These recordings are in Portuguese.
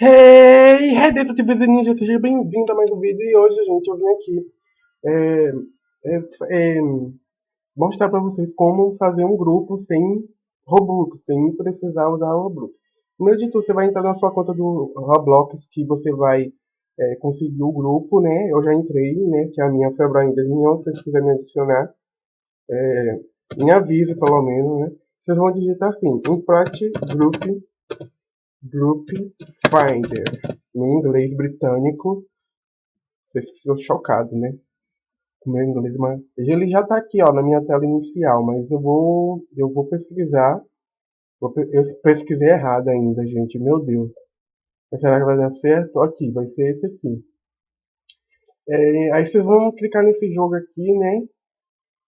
Hey, Redentatives Ninja, seja bem-vindo a mais um vídeo. E hoje, gente, eu vim aqui é, é, é, mostrar pra vocês como fazer um grupo sem Robux, sem precisar usar o Roblox. Primeiro de tudo, você vai entrar na sua conta do Roblox, que você vai é, conseguir o grupo, né, eu já entrei, né, que é a minha February 2011, se vocês quiserem me adicionar, é, me avise pelo menos, né, vocês vão digitar assim, import group Group Finder, no inglês britânico. Vocês ficam chocados, né? Com meu inglês, mas ele já está aqui, ó, na minha tela inicial, mas eu vou, eu vou pesquisar. Eu pesquisei errado ainda, gente, meu Deus. Mas será que vai dar certo? Aqui, vai ser esse aqui. É, aí vocês vão clicar nesse jogo aqui, né?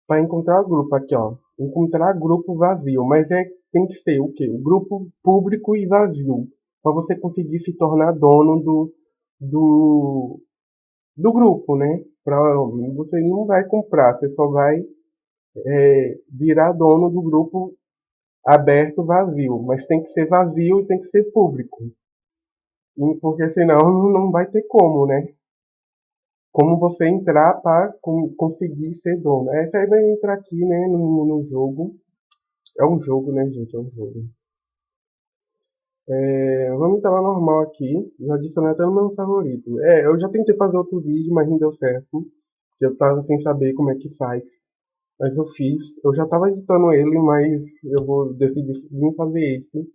Para encontrar o grupo. Aqui, ó. Encontrar grupo vazio. Mas é tem que ser o quê? O grupo público e vazio, para você conseguir se tornar dono do, do, do grupo, né? Pra, você não vai comprar, você só vai é, virar dono do grupo aberto vazio, mas tem que ser vazio e tem que ser público. E, porque senão não vai ter como, né? Como você entrar para conseguir ser dono. Essa aí vai entrar aqui, né, no, no jogo. É um jogo, né, gente? É um jogo. É, vamos lá normal aqui. Já adicionei até no meu favorito. É, eu já tentei fazer outro vídeo, mas não deu certo. Eu tava sem saber como é que faz. Mas eu fiz. Eu já tava editando ele, mas eu vou decidir vir fazer esse.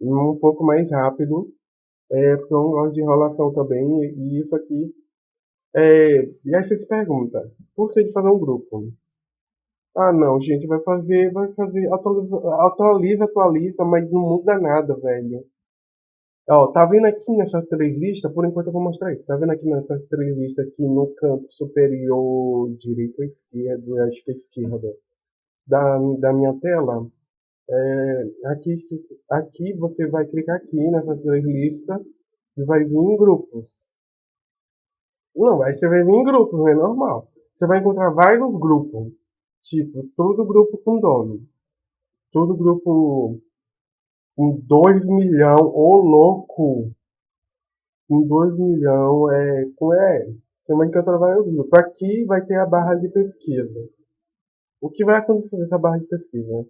Um pouco mais rápido. É, porque eu não gosto de enrolação também. E isso aqui. É, e aí você se pergunta, por que de fazer um grupo? Ah, não, gente, vai fazer, vai fazer, atualiza, atualiza, atualiza, mas não muda nada, velho. Ó, tá vendo aqui nessa playlist, por enquanto eu vou mostrar isso. Tá vendo aqui nessa playlist aqui no canto superior direito ou esquerdo, acho que é esquerda, da, da minha tela? É, aqui, aqui você vai clicar aqui nessa playlist e vai vir em grupos. Não, aí você vai vir em grupos, é normal. Você vai encontrar vários grupos. Tipo, todo grupo com dono. Todo grupo com 2 milhão, ô louco! Com 2 milhão, é, com é, é que eu trabalho o grupo? Aqui vai ter a barra de pesquisa. O que vai acontecer nessa barra de pesquisa?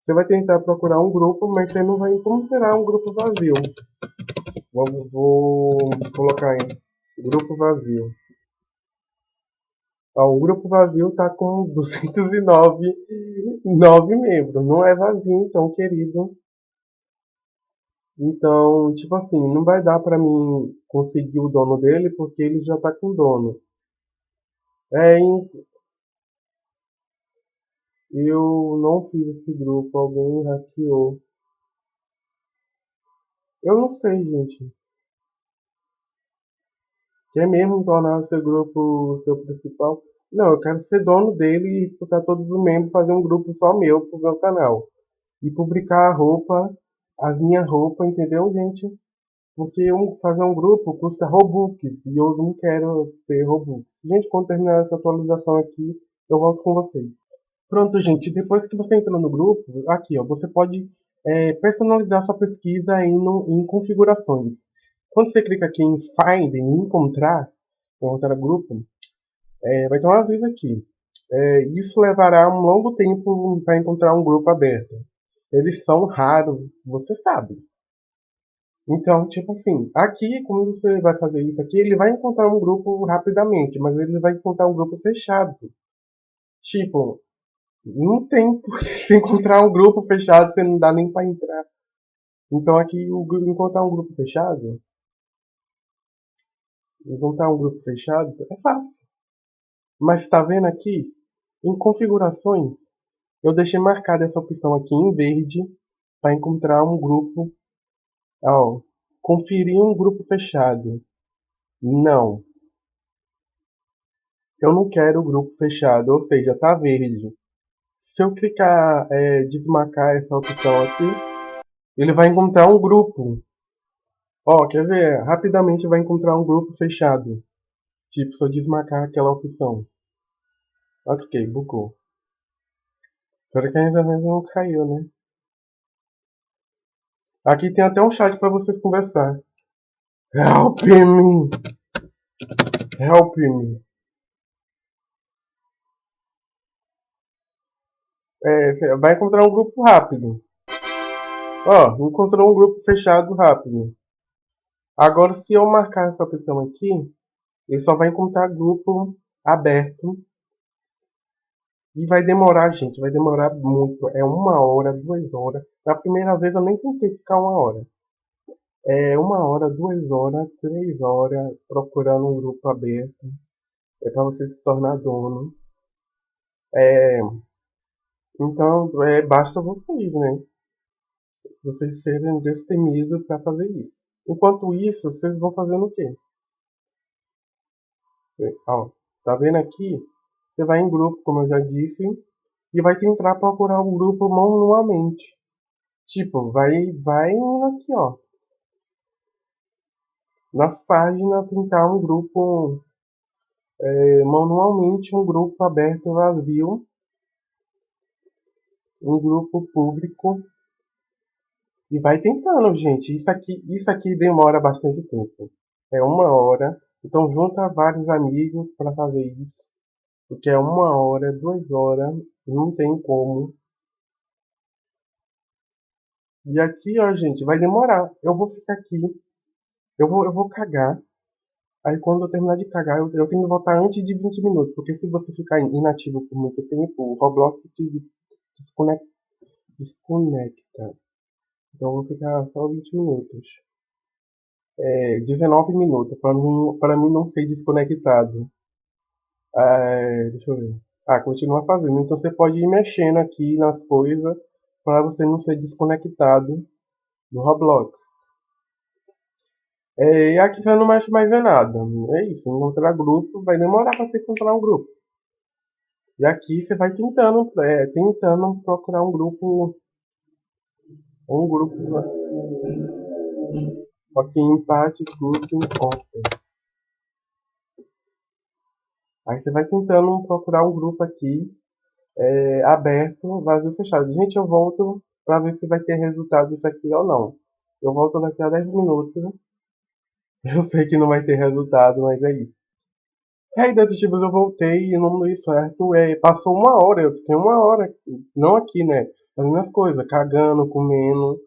Você vai tentar procurar um grupo, mas você não vai encontrar um grupo vazio. Vou, vou colocar em grupo vazio. Ó, o grupo vazio está com 209 9 membros. Não é vazio, então, querido. Então, tipo assim, não vai dar pra mim conseguir o dono dele porque ele já tá com dono. É, eu não fiz esse grupo, alguém hackeou. Eu não sei, gente. Quer mesmo tornar o seu grupo o seu principal? Não, eu quero ser dono dele e expulsar todos os membros, fazer um grupo só meu pro meu canal. E publicar a roupa, as minhas roupas, entendeu, gente? Porque fazer um grupo custa Robux e eu não quero ter Robux. Gente, quando terminar essa atualização aqui, eu volto com vocês. Pronto, gente, depois que você entra no grupo, aqui, ó, você pode é, personalizar sua pesquisa no, em configurações. Quando você clica aqui em Find, em Encontrar, encontrar grupo, é, vai ter um aviso aqui. É, isso levará um longo tempo para encontrar um grupo aberto. Eles são raros, você sabe. Então, tipo assim, aqui, como você vai fazer isso aqui, ele vai encontrar um grupo rapidamente, mas ele vai encontrar um grupo fechado. Tipo, não tem por que encontrar um grupo fechado, você não dá nem para entrar. Então aqui, o, encontrar um grupo fechado, Juntar um grupo fechado é fácil. Mas está vendo aqui? Em configurações, eu deixei marcada essa opção aqui em verde para encontrar um grupo. Ó, conferir um grupo fechado. Não. Eu não quero o grupo fechado, ou seja, está verde. Se eu clicar, é, desmarcar essa opção aqui, ele vai encontrar um grupo. Ó, quer ver? Rapidamente vai encontrar um grupo fechado. Tipo, eu desmarcar aquela opção. Ok, bugou. Será que a internet não caiu, né? Aqui tem até um chat para vocês conversar. Help me! Help me! É, vai encontrar um grupo rápido. Ó, encontrou um grupo fechado rápido. Agora, se eu marcar essa opção aqui, ele só vai encontrar grupo aberto. E vai demorar, gente, vai demorar muito. É uma hora, duas horas. Na primeira vez eu nem tentei ficar uma hora. É uma hora, duas horas, três horas procurando um grupo aberto. É para você se tornar dono. É, então, é, basta vocês, né? Vocês serem destemidos para fazer isso. Enquanto isso, vocês vão fazendo o quê? Ó, tá vendo aqui? Você vai em grupo, como eu já disse, e vai tentar procurar o um grupo manualmente. Tipo, vai, vai aqui, ó. Nas páginas, tentar um grupo é, manualmente, um grupo aberto vazio, um grupo público e vai tentando, gente. Isso aqui, isso aqui demora bastante tempo. É uma hora. Então junta vários amigos para fazer isso. Porque é uma hora, duas horas, não tem como. E aqui, ó, gente, vai demorar. Eu vou ficar aqui. Eu vou, eu vou cagar. Aí quando eu terminar de cagar, eu, eu tenho que voltar antes de 20 minutos. Porque se você ficar inativo por muito tempo, o Roblox te desconecta. desconecta. Então vou ficar só 20 minutos. É, 19 minutos, para mim, mim não ser desconectado. É, deixa eu ver. Ah, continua fazendo. Então você pode ir mexendo aqui nas coisas para você não ser desconectado do Roblox. É, e aqui você não mexe mais em nada. É isso, encontrar grupo vai demorar para você encontrar um grupo. E aqui você vai tentando, é, tentando procurar um grupo um grupo ok empate grouping open aí você vai tentando procurar um grupo aqui é, aberto vazio fechado. Gente eu volto para ver se vai ter resultado isso aqui ou não. Eu volto daqui a 10 minutos. Eu sei que não vai ter resultado mas é isso. E aí, detetives, eu voltei e o nome deu certo. É, passou uma hora, eu fiquei uma hora, não aqui, né? As coisas, cagando, comendo,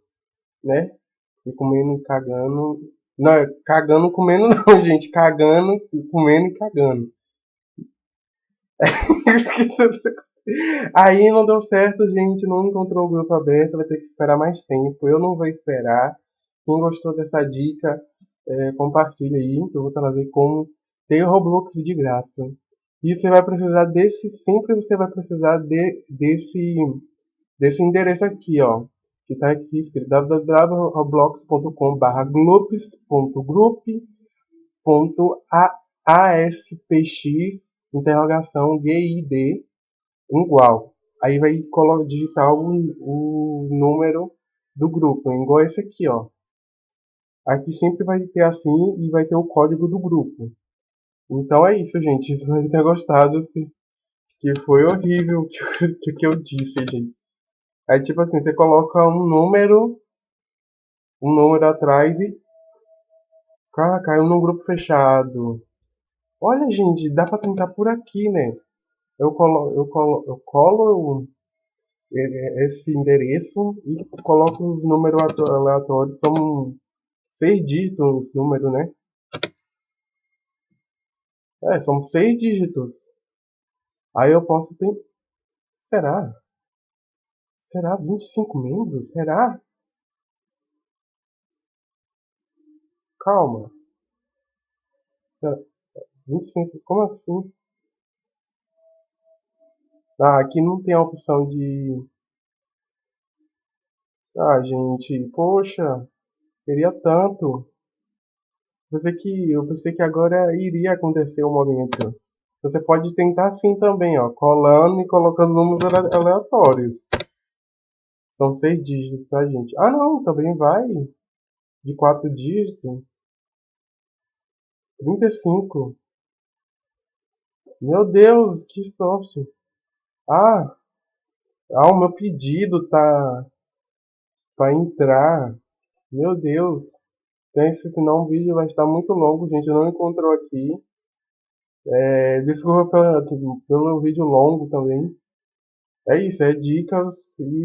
né? E comendo e cagando. Não, cagando, comendo não, gente. Cagando, comendo e cagando. Aí não deu certo, gente. Não encontrou o grupo aberto. Vai ter que esperar mais tempo. Eu não vou esperar. Quem gostou dessa dica, é, compartilha aí. Que eu vou trazer como ter Roblox de graça. E você vai precisar desse. Sempre você vai precisar de, desse, desse endereço aqui, ó que está aqui escrito www.roblox.com.br gloops.group.aspx interrogação GID igual. Aí vai digitar o, o número do grupo, igual esse aqui, ó. Aqui sempre vai ter assim e vai ter o código do grupo. Então é isso, gente. Espero ter gostado. Que foi horrível o que, que eu disse, gente. Aí, tipo assim, você coloca um número, um número atrás e. Cara, caiu num grupo fechado. Olha, gente, dá pra tentar por aqui, né? Eu colo, eu colo, eu colo esse endereço e coloco os números aleatórios. São seis dígitos esse número, né? É, são seis dígitos. Aí eu posso ter. Será? Será 25 membros? Será? Calma. Será? 25, como assim? Ah, aqui não tem a opção de... Ah, gente, poxa, queria tanto. Pensei que, eu pensei que agora iria acontecer o momento. Você pode tentar assim também, ó, colando e colocando números aleatórios. São seis dígitos, tá, gente? Ah, não, também vai. De quatro dígitos. 35. Meu Deus, que sorte. Ah, ah, o meu pedido tá para entrar. Meu Deus. Pense, senão o vídeo vai estar muito longo, gente. Não encontrou aqui. É, desculpa pela, pelo vídeo longo também. É isso, é dicas e